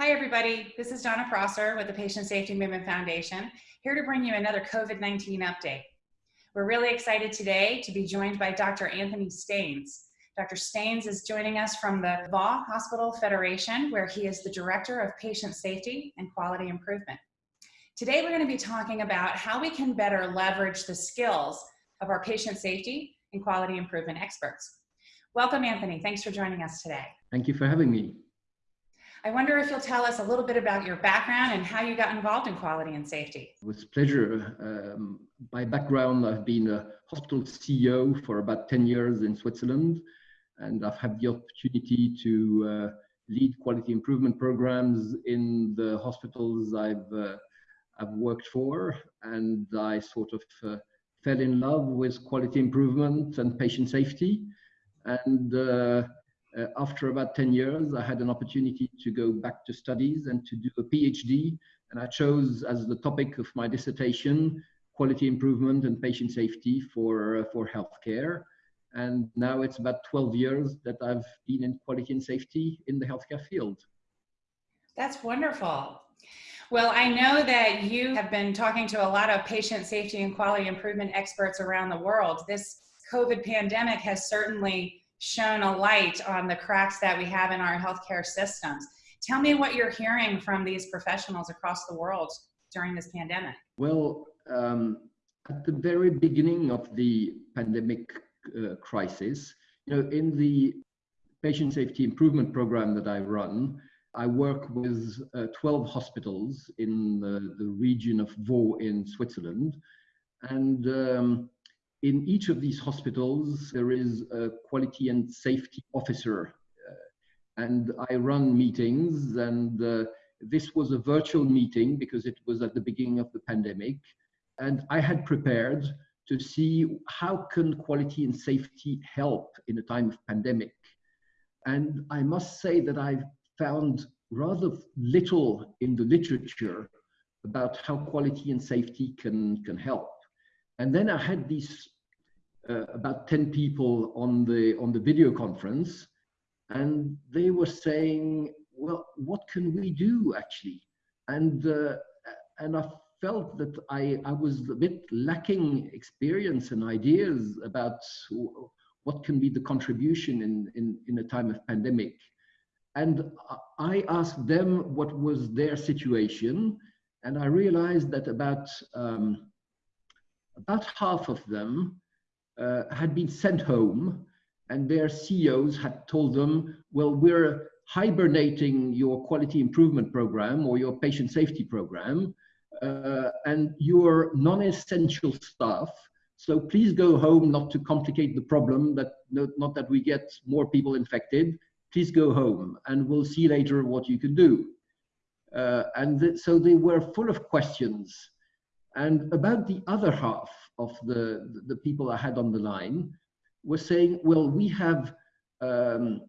Hi, everybody. This is Donna Prosser with the Patient Safety Movement Foundation, here to bring you another COVID-19 update. We're really excited today to be joined by Dr. Anthony Staines. Dr. Staines is joining us from the Vaud Hospital Federation, where he is the Director of Patient Safety and Quality Improvement. Today, we're going to be talking about how we can better leverage the skills of our patient safety and quality improvement experts. Welcome, Anthony. Thanks for joining us today. Thank you for having me. I wonder if you'll tell us a little bit about your background and how you got involved in quality and safety. With pleasure. Um, by background, I've been a hospital CEO for about 10 years in Switzerland, and I've had the opportunity to uh, lead quality improvement programs in the hospitals I've, uh, I've worked for, and I sort of uh, fell in love with quality improvement and patient safety. And uh, after about 10 years, I had an opportunity to go back to studies and to do a PhD. And I chose as the topic of my dissertation, quality improvement and patient safety for, uh, for healthcare. And now it's about 12 years that I've been in quality and safety in the healthcare field. That's wonderful. Well, I know that you have been talking to a lot of patient safety and quality improvement experts around the world. This COVID pandemic has certainly shone a light on the cracks that we have in our healthcare systems. Tell me what you're hearing from these professionals across the world during this pandemic. Well, um, at the very beginning of the pandemic uh, crisis, you know, in the patient safety improvement program that I run, I work with uh, 12 hospitals in the, the region of Vaud in Switzerland. And um, in each of these hospitals, there is a quality and safety officer. Uh, and I run meetings, and uh, this was a virtual meeting because it was at the beginning of the pandemic. And I had prepared to see how can quality and safety help in a time of pandemic. And I must say that I've found rather little in the literature about how quality and safety can, can help. And then I had these uh, about 10 people on the, on the video conference, and they were saying, well, what can we do actually? And, uh, and I felt that I, I was a bit lacking experience and ideas about what can be the contribution in, in, in a time of pandemic. And I asked them what was their situation, and I realized that about um, about half of them uh, had been sent home and their CEOs had told them, well, we're hibernating your quality improvement program or your patient safety program uh, and your non-essential staff. So please go home not to complicate the problem that not that we get more people infected. Please go home and we'll see later what you can do. Uh, and th so they were full of questions. And about the other half, of the, the people I had on the line were saying, well, we have um,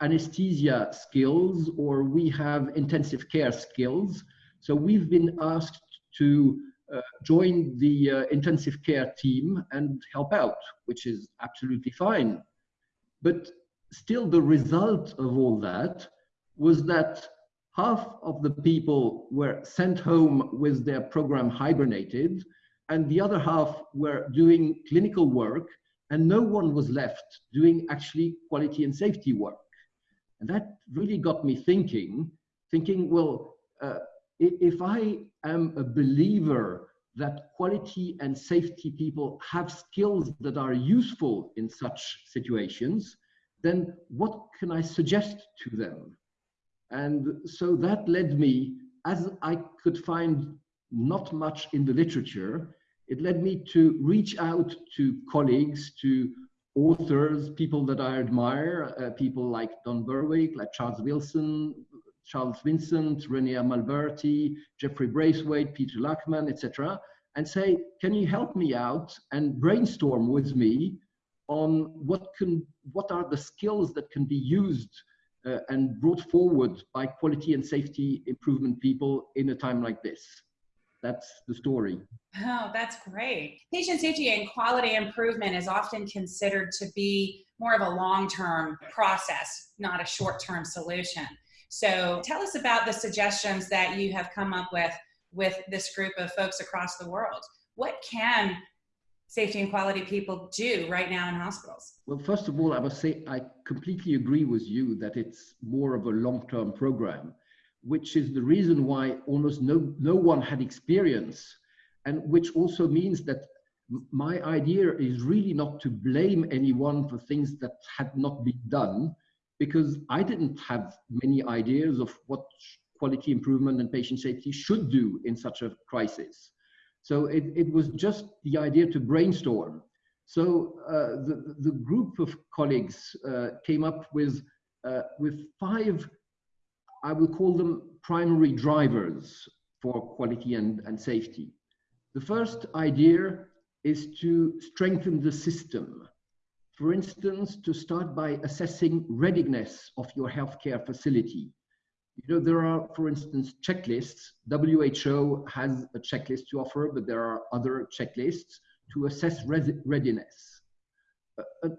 anesthesia skills or we have intensive care skills. So we've been asked to uh, join the uh, intensive care team and help out, which is absolutely fine. But still the result of all that was that half of the people were sent home with their program hibernated and the other half were doing clinical work and no one was left doing actually quality and safety work. And that really got me thinking, thinking, well, uh, if I am a believer that quality and safety people have skills that are useful in such situations, then what can I suggest to them? And so that led me, as I could find not much in the literature, it led me to reach out to colleagues, to authors, people that I admire, uh, people like Don Berwick, like Charles Wilson, Charles Vincent, Rene Amalberti, Jeffrey Braithwaite, Peter Lachman, etc., and say, can you help me out and brainstorm with me on what can, what are the skills that can be used uh, and brought forward by quality and safety improvement people in a time like this that's the story. Oh, that's great. Patient safety and quality improvement is often considered to be more of a long-term process, not a short-term solution. So tell us about the suggestions that you have come up with with this group of folks across the world. What can safety and quality people do right now in hospitals? Well, first of all, I must say I completely agree with you that it's more of a long-term program, which is the reason why almost no, no one had experience, and which also means that my idea is really not to blame anyone for things that had not been done, because I didn't have many ideas of what quality improvement and patient safety should do in such a crisis. So it, it was just the idea to brainstorm. So uh, the, the group of colleagues uh, came up with, uh, with five, I will call them primary drivers for quality and, and safety. The first idea is to strengthen the system. For instance, to start by assessing readiness of your healthcare facility. You know, there are, for instance, checklists. WHO has a checklist to offer, but there are other checklists to assess readiness.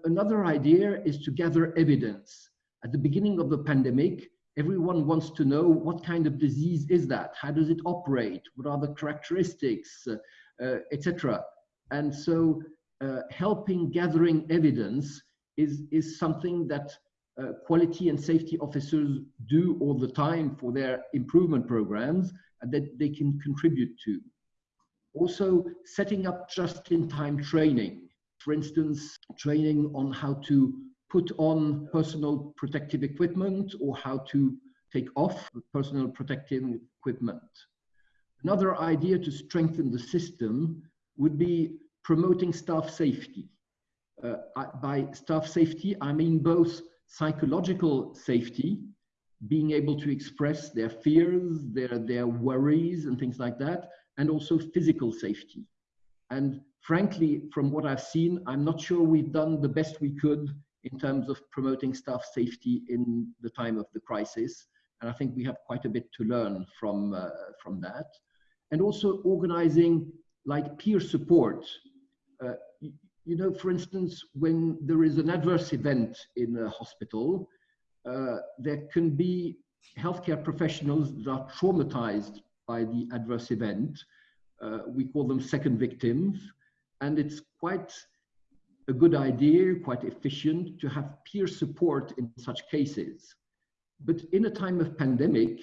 Another idea is to gather evidence. At the beginning of the pandemic, everyone wants to know what kind of disease is that? How does it operate? What are the characteristics, uh, uh, etc. And so uh, helping gathering evidence is, is something that uh, quality and safety officers do all the time for their improvement programs and that they can contribute to. Also, setting up just-in-time training. For instance, training on how to put on personal protective equipment or how to take off personal protective equipment. Another idea to strengthen the system would be promoting staff safety. Uh, by staff safety, I mean both psychological safety, being able to express their fears, their, their worries and things like that, and also physical safety. And frankly, from what I've seen, I'm not sure we've done the best we could in terms of promoting staff safety in the time of the crisis. And I think we have quite a bit to learn from, uh, from that. And also organizing like peer support. Uh, you know, for instance, when there is an adverse event in a hospital, uh, there can be healthcare professionals that are traumatized by the adverse event. Uh, we call them second victims. And it's quite a good idea, quite efficient to have peer support in such cases. But in a time of pandemic,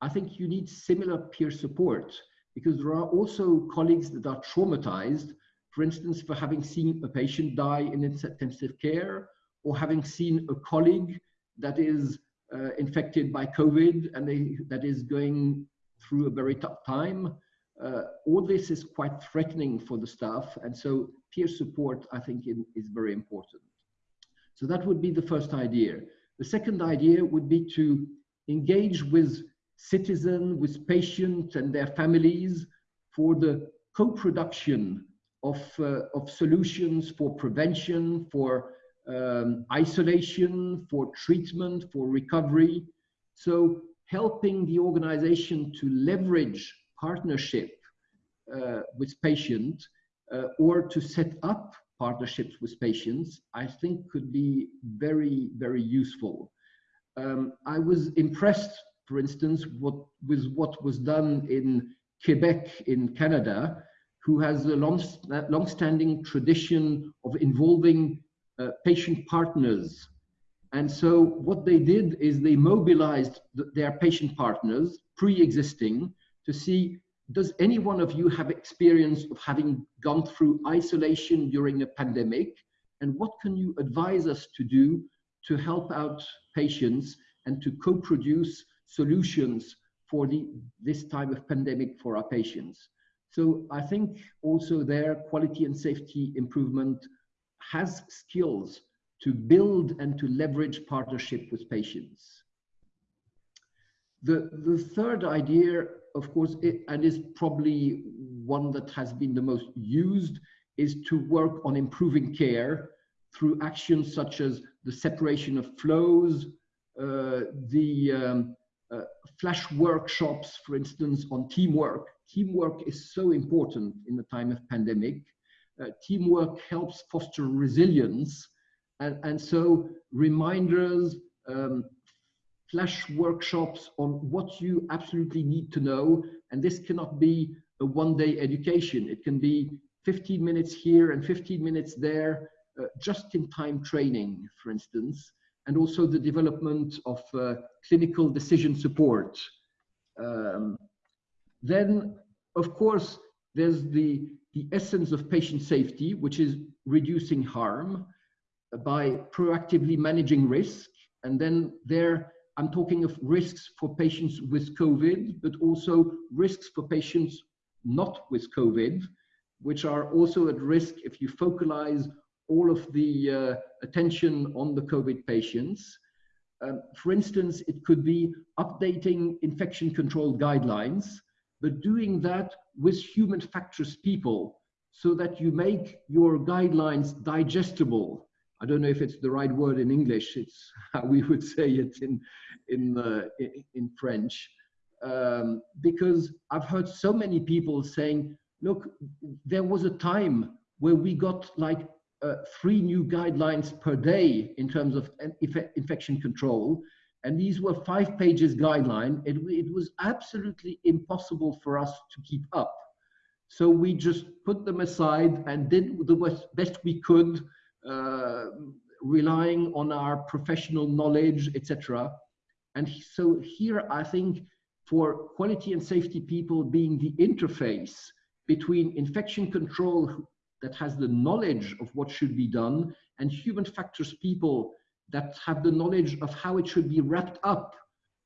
I think you need similar peer support because there are also colleagues that are traumatized for instance, for having seen a patient die in intensive care or having seen a colleague that is uh, infected by COVID and they, that is going through a very tough time. Uh, all this is quite threatening for the staff. And so peer support, I think, in, is very important. So that would be the first idea. The second idea would be to engage with citizens, with patients and their families for the co-production of, uh, of solutions for prevention, for um, isolation, for treatment, for recovery. So helping the organization to leverage partnership uh, with patients uh, or to set up partnerships with patients, I think could be very, very useful. Um, I was impressed, for instance, what, with what was done in Quebec in Canada, who has a long, long-standing tradition of involving uh, patient partners. And so what they did is they mobilized th their patient partners, pre-existing, to see, does any one of you have experience of having gone through isolation during a pandemic? And what can you advise us to do to help out patients and to co-produce solutions for the, this time of pandemic for our patients? So I think also there quality and safety improvement has skills to build and to leverage partnership with patients. The, the third idea, of course, it, and is probably one that has been the most used, is to work on improving care through actions such as the separation of flows, uh, the um, uh, flash workshops, for instance, on teamwork. Teamwork is so important in the time of pandemic. Uh, teamwork helps foster resilience. And, and so reminders, um, flash workshops on what you absolutely need to know. And this cannot be a one day education. It can be 15 minutes here and 15 minutes there, uh, just in time training, for instance, and also the development of uh, clinical decision support. Um, then, of course, there's the, the essence of patient safety, which is reducing harm by proactively managing risk. And then there, I'm talking of risks for patients with COVID, but also risks for patients not with COVID, which are also at risk if you focalize all of the uh, attention on the COVID patients. Um, for instance, it could be updating infection control guidelines, but doing that with human factors people so that you make your guidelines digestible. I don't know if it's the right word in English, it's how we would say it in, in, uh, in French. Um, because I've heard so many people saying, look, there was a time where we got like uh, three new guidelines per day in terms of inf infection control. And these were five pages guideline. It, it was absolutely impossible for us to keep up. So we just put them aside and did the best we could, uh, relying on our professional knowledge, etc. And so here, I think for quality and safety people being the interface between infection control that has the knowledge of what should be done and human factors people that have the knowledge of how it should be wrapped up,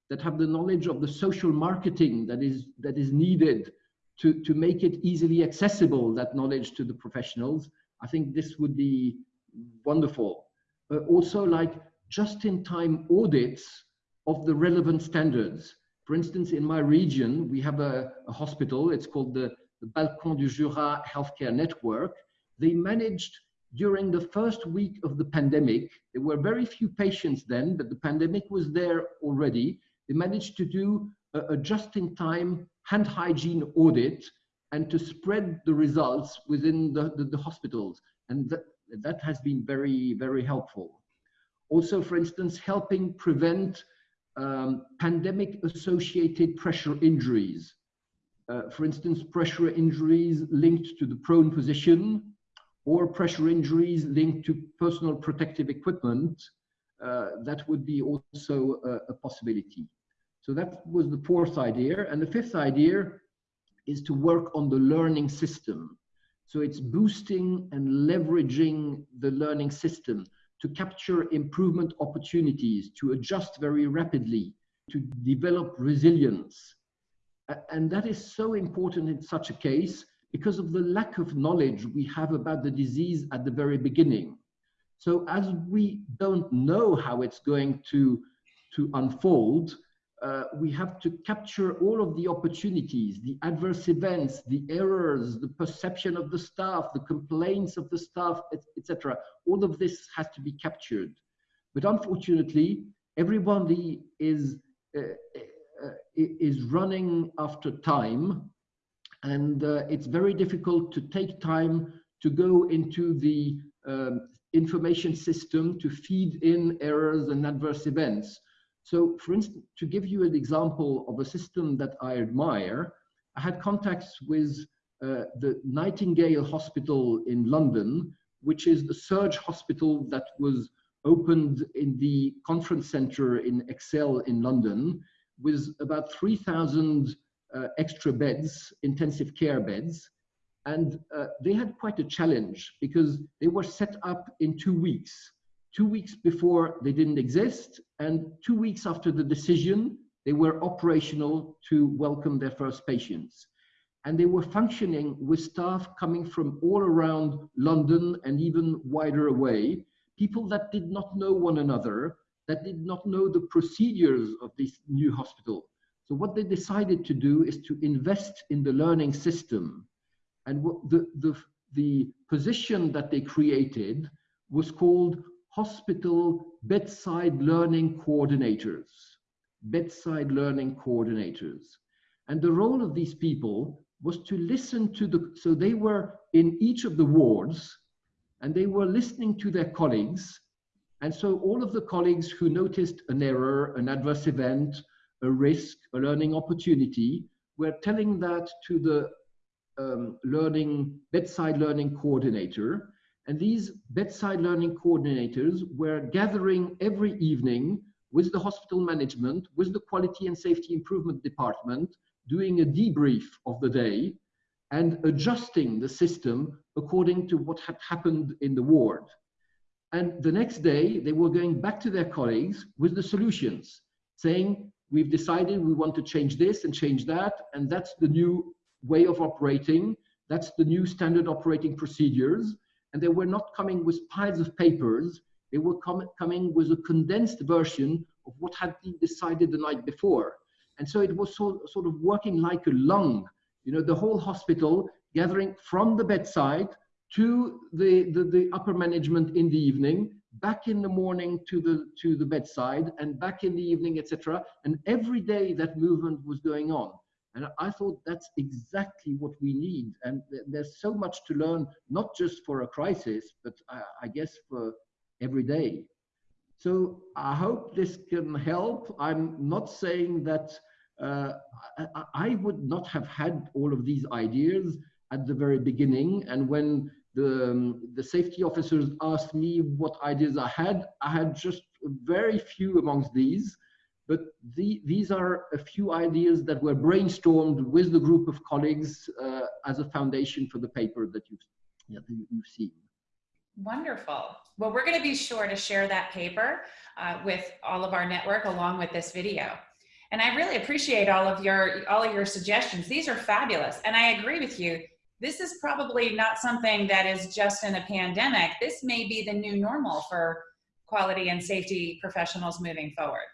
that have the knowledge of the social marketing that is, that is needed to, to make it easily accessible, that knowledge to the professionals. I think this would be wonderful. Uh, also like just-in-time audits of the relevant standards. For instance, in my region, we have a, a hospital, it's called the, the Balcon du Jura Healthcare Network, they managed during the first week of the pandemic, there were very few patients then, but the pandemic was there already. They managed to do a, a just-in-time hand hygiene audit and to spread the results within the, the, the hospitals. And that, that has been very, very helpful. Also, for instance, helping prevent um, pandemic-associated pressure injuries. Uh, for instance, pressure injuries linked to the prone position, or pressure injuries linked to personal protective equipment, uh, that would be also a, a, possibility. So that was the fourth idea. And the fifth idea is to work on the learning system. So it's boosting and leveraging the learning system to capture improvement opportunities, to adjust very rapidly, to develop resilience. And that is so important in such a case because of the lack of knowledge we have about the disease at the very beginning. So as we don't know how it's going to, to unfold, uh, we have to capture all of the opportunities, the adverse events, the errors, the perception of the staff, the complaints of the staff, etc. All of this has to be captured. But unfortunately, everybody is, uh, uh, is running after time and uh, it's very difficult to take time to go into the um, information system to feed in errors and adverse events. So for instance, to give you an example of a system that I admire, I had contacts with uh, the Nightingale Hospital in London, which is the surge hospital that was opened in the conference center in ExCeL in London with about 3,000 uh, extra beds, intensive care beds. And uh, they had quite a challenge because they were set up in two weeks. Two weeks before they didn't exist, and two weeks after the decision, they were operational to welcome their first patients. And they were functioning with staff coming from all around London and even wider away, people that did not know one another, that did not know the procedures of this new hospital. So what they decided to do is to invest in the learning system. And the, the, the position that they created was called Hospital Bedside Learning Coordinators. Bedside Learning Coordinators. And the role of these people was to listen to the, so they were in each of the wards and they were listening to their colleagues And so all of the colleagues who noticed an error, an adverse event, a risk, a learning opportunity, We're telling that to the um, learning bedside learning coordinator. And these bedside learning coordinators were gathering every evening with the hospital management, with the quality and safety improvement department, doing a debrief of the day and adjusting the system according to what had happened in the ward. And the next day, they were going back to their colleagues with the solutions, saying, we've decided we want to change this and change that, and that's the new way of operating, that's the new standard operating procedures. And they were not coming with piles of papers, they were com coming with a condensed version of what had been decided the night before. And so it was so, sort of working like a lung, you know, the whole hospital gathering from the bedside to the, the, the, upper management in the evening, back in the morning to the, to the bedside, and back in the evening, etc. And every day that movement was going on. And I thought that's exactly what we need. And there's so much to learn, not just for a crisis, but I, I guess for every day. So I hope this can help. I'm not saying that uh, I, I, would not have had all of these ideas at the very beginning. And when the, um, the safety officers asked me what ideas I had, I had just very few amongst these. But the, these are a few ideas that were brainstormed with the group of colleagues uh, as a foundation for the paper that you've, yeah, you've seen. Wonderful. Well, we're going to be sure to share that paper uh, with all of our network along with this video. And I really appreciate all of your all of your suggestions. These are fabulous. And I agree with you. This is probably not something that is just in a pandemic. This may be the new normal for quality and safety professionals moving forward.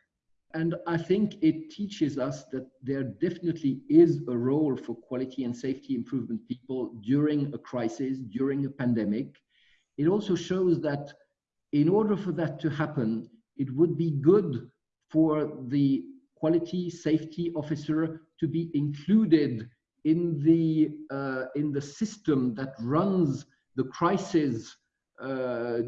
And I think it teaches us that there definitely is a role for quality and safety improvement people during a crisis, during a pandemic. It also shows that in order for that to happen, it would be good for the quality safety officer to be included in the uh, in the system that runs the crisis uh,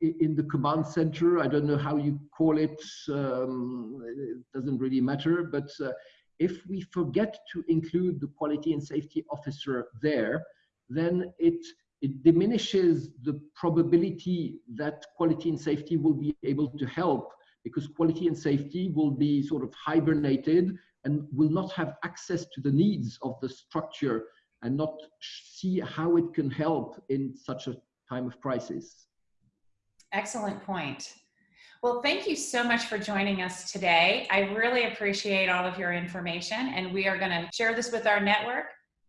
in the command center. I don't know how you call it. Um, it doesn't really matter. But uh, if we forget to include the quality and safety officer there, then it it diminishes the probability that quality and safety will be able to help because quality and safety will be sort of hibernated and will not have access to the needs of the structure and not see how it can help in such a time of crisis. Excellent point. Well, thank you so much for joining us today. I really appreciate all of your information and we are gonna share this with our network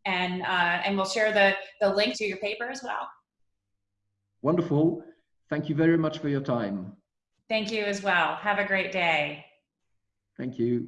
and, uh, and we'll share the, the link to your paper as well. Wonderful. Thank you very much for your time. Thank you as well. Have a great day. Thank you.